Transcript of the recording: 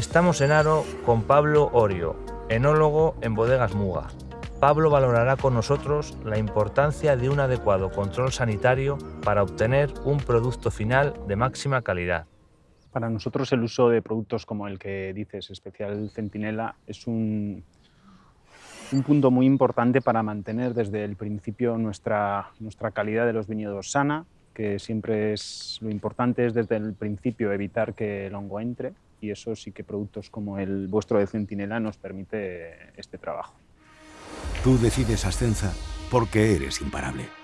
Estamos en Aro con Pablo Orio, enólogo en Bodegas Muga. Pablo valorará con nosotros la importancia de un adecuado control sanitario para obtener un producto final de máxima calidad. Para nosotros el uso de productos como el que dices, especial Centinela, es un, un punto muy importante para mantener desde el principio nuestra, nuestra calidad de los viñedos sana, que siempre es lo importante es desde el principio evitar que el hongo entre y eso sí que productos como el vuestro de Centinela nos permite este trabajo. Tú decides Ascenza porque eres imparable.